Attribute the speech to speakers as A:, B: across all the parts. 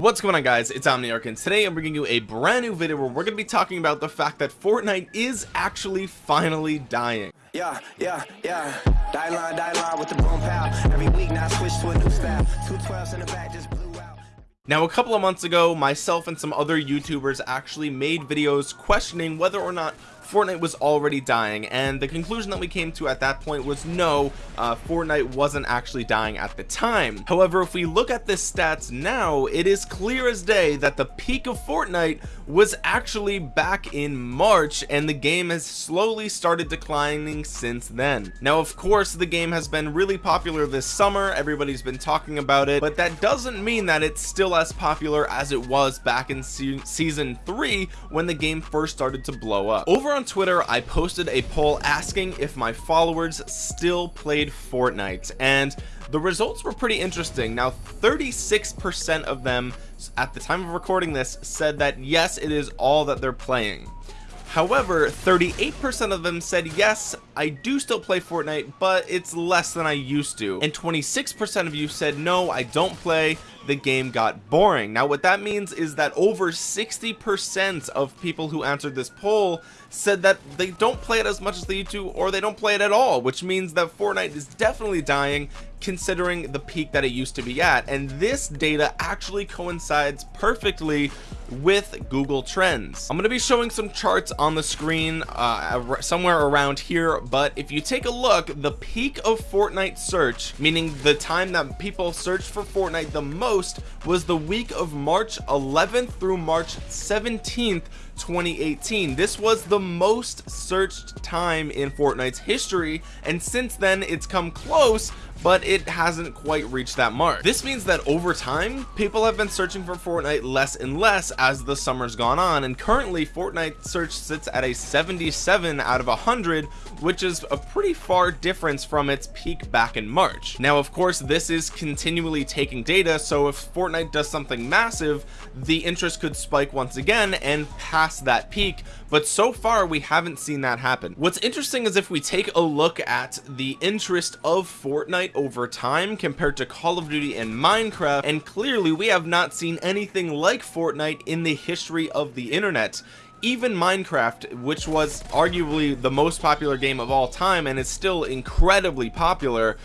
A: What's going on guys, it's Omniarch and today I'm bringing you a brand new video where we're going to be talking about the fact that Fortnite is actually finally dying.
B: Yeah, yeah, yeah. Die line, die line with the boom pow. Every week now switch to a new style. Two twelves in the back just blew out.
A: Now a couple of months ago, myself and some other YouTubers actually made videos questioning whether or not Fortnite was already dying and the conclusion that we came to at that point was no uh, Fortnite wasn't actually dying at the time. However if we look at the stats now it is clear as day that the peak of Fortnite was actually back in March and the game has slowly started declining since then. Now of course the game has been really popular this summer everybody's been talking about it but that doesn't mean that it's still as popular as it was back in se season 3 when the game first started to blow up. Over on on Twitter I posted a poll asking if my followers still played Fortnite and the results were pretty interesting. Now 36% of them at the time of recording this said that yes it is all that they're playing. However, 38% of them said, yes, I do still play Fortnite, but it's less than I used to. And 26% of you said, no, I don't play, the game got boring. Now, what that means is that over 60% of people who answered this poll said that they don't play it as much as they used to, or they don't play it at all, which means that Fortnite is definitely dying considering the peak that it used to be at and this data actually coincides perfectly with Google Trends I'm going to be showing some charts on the screen uh, somewhere around here but if you take a look the peak of Fortnite search meaning the time that people search for Fortnite the most was the week of March 11th through March 17th 2018 this was the most searched time in Fortnite's history and since then it's come close but it hasn't quite reached that mark. This means that over time people have been searching for Fortnite less and less as the summer's gone on and currently Fortnite search sits at a 77 out of 100 which is a pretty far difference from its peak back in March. Now of course this is continually taking data so if Fortnite does something massive the interest could spike once again and pass that peak but so far we haven't seen that happen. What's interesting is if we take a look at the interest of Fortnite over time compared to Call of Duty and Minecraft and clearly we have not seen anything like Fortnite in the history of the internet. Even Minecraft which was arguably the most popular game of all time and is still incredibly popular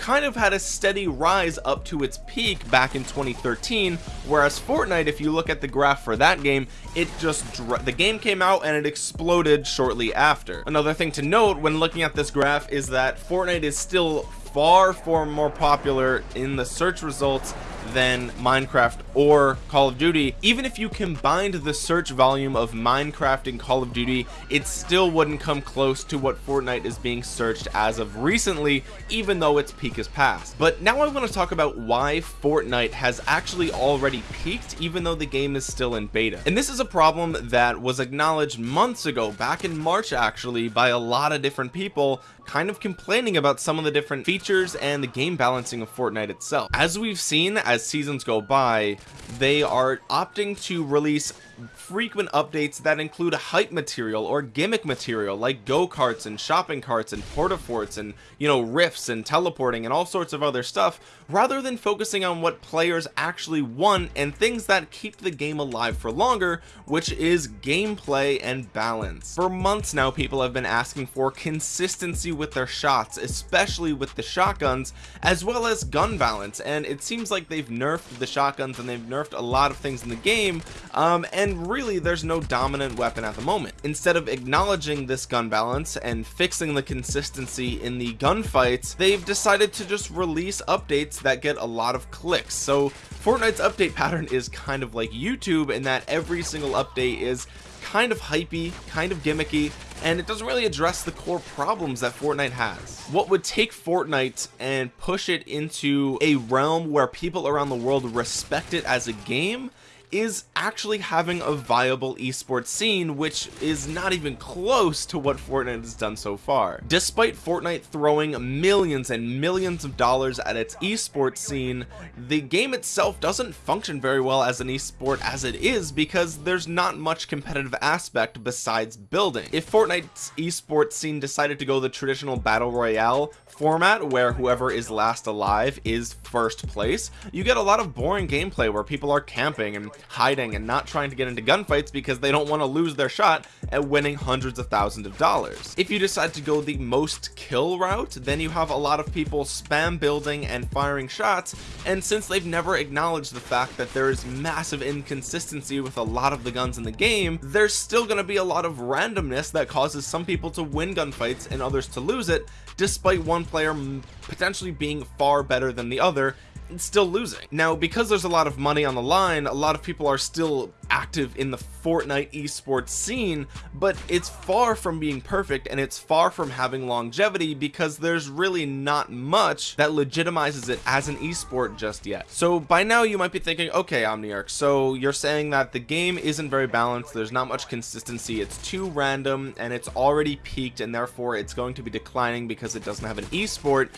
A: kind of had a steady rise up to its peak back in 2013 whereas Fortnite if you look at the graph for that game it just the game came out and it exploded shortly after. Another thing to note when looking at this graph is that Fortnite is still far far more popular in the search results than Minecraft or Call of Duty. Even if you combined the search volume of Minecraft and Call of Duty it still wouldn't come close to what Fortnite is being searched as of recently even though its peak is past. But now I want to talk about why Fortnite has actually already peaked even though the game is still in beta. And this is a problem that was acknowledged months ago back in March actually by a lot of different people kind of complaining about some of the different features and the game balancing of Fortnite itself. As we've seen as seasons go by they are opting to release frequent updates that include hype material or gimmick material like go-karts and shopping carts and porta-forts and you know rifts and teleporting and all sorts of other stuff rather than focusing on what players actually want and things that keep the game alive for longer which is gameplay and balance. For months now people have been asking for consistency with their shots especially with the shotguns as well as gun balance and it seems like they've nerfed the shotguns and they've nerfed a lot of things in the game um, and really there's no dominant weapon at the moment. Instead of acknowledging this gun balance and fixing the consistency in the gunfights they've decided to just release updates that get a lot of clicks. So Fortnite's update pattern is kind of like YouTube in that every single update is kind of hypey kind of gimmicky and it doesn't really address the core problems that Fortnite has. What would take Fortnite and push it into a realm where people around the world respect it as a game is actually having a viable esports scene which is not even close to what Fortnite has done so far. Despite Fortnite throwing millions and millions of dollars at its esports scene the game itself doesn't function very well as an esport as it is because there's not much competitive aspect besides building. If Fortnite's esports scene decided to go the traditional battle royale format where whoever is last alive is first place you get a lot of boring gameplay where people are camping and hiding and not trying to get into gunfights because they don't want to lose their shot at winning hundreds of thousands of dollars. If you decide to go the most kill route then you have a lot of people spam building and firing shots and since they've never acknowledged the fact that there is massive inconsistency with a lot of the guns in the game there's still going to be a lot of randomness that causes some people to win gunfights and others to lose it despite one player potentially being far better than the other still losing. Now because there's a lot of money on the line a lot of people are still active in the Fortnite esports scene but it's far from being perfect and it's far from having longevity because there's really not much that legitimizes it as an esport just yet. So by now you might be thinking okay Omniarch so you're saying that the game isn't very balanced there's not much consistency it's too random and it's already peaked and therefore it's going to be declining because it doesn't have an esport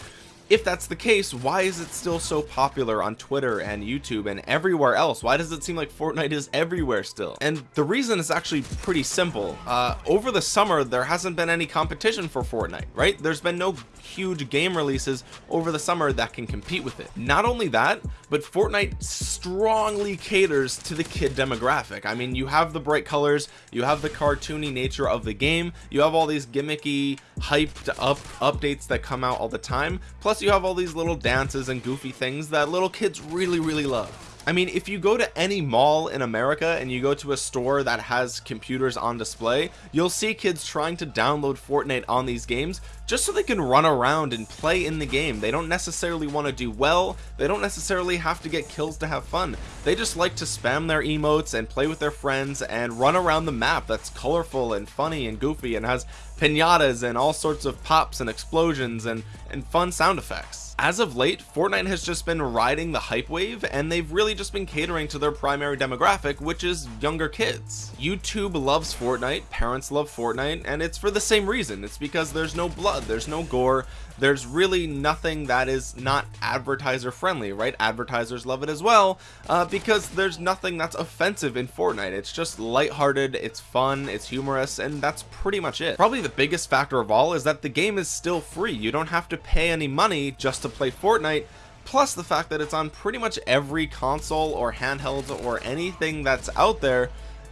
A: if that's the case why is it still so popular on Twitter and YouTube and everywhere else? Why does it seem like Fortnite is everywhere still? And the reason is actually pretty simple. Uh, over the summer there hasn't been any competition for Fortnite right? There's been no huge game releases over the summer that can compete with it. Not only that but Fortnite strongly caters to the kid demographic. I mean you have the bright colors you have the cartoony nature of the game you have all these gimmicky hyped up updates that come out all the time. Plus you have all these little dances and goofy things that little kids really really love I mean if you go to any mall in America and you go to a store that has computers on display you'll see kids trying to download Fortnite on these games just so they can run around and play in the game. They don't necessarily want to do well. They don't necessarily have to get kills to have fun. They just like to spam their emotes and play with their friends and run around the map that's colorful and funny and goofy and has pinatas and all sorts of pops and explosions and and fun sound effects as of late Fortnite has just been riding the hype wave and they've really just been catering to their primary demographic which is younger kids. YouTube loves Fortnite parents love Fortnite and it's for the same reason. It's because there's no blood there's no gore there's really nothing that is not advertiser friendly right? Advertisers love it as well uh, because there's nothing that's offensive in Fortnite. It's just lighthearted it's fun it's humorous and that's pretty much it. Probably the biggest factor of all is that the game is still free. You don't have to pay any money just to play Fortnite plus the fact that it's on pretty much every console or handheld or anything that's out there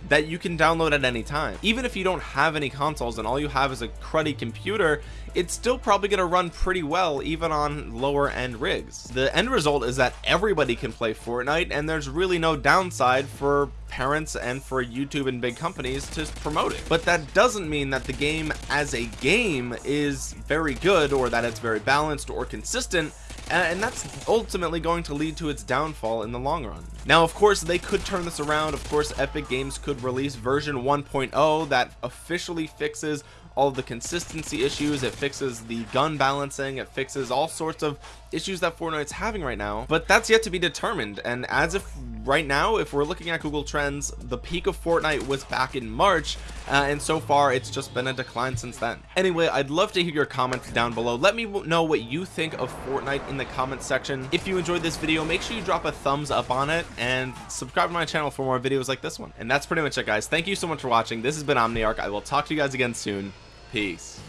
A: that you can download at any time. Even if you don't have any consoles and all you have is a cruddy computer it's still probably going to run pretty well even on lower end rigs. The end result is that everybody can play Fortnite and there's really no downside for parents and for YouTube and big companies to promote it. But that doesn't mean that the game as a game is very good or that it's very balanced or consistent and that's ultimately going to lead to its downfall in the long run. Now of course they could turn this around. Of course Epic Games could release version 1.0 that officially fixes all the consistency issues. It fixes the gun balancing. It fixes all sorts of issues that Fortnite's having right now. But that's yet to be determined. And as if right now if we're looking at Google Trends the peak of Fortnite was back in March uh, and so far it's just been a decline since then. Anyway I'd love to hear your comments down below. Let me know what you think of Fortnite in the comments section. If you enjoyed this video make sure you drop a thumbs up on it and subscribe to my channel for more videos like this one. And that's pretty much it guys. Thank you so much for watching. This has been Omniarch. I will talk to you guys again soon peace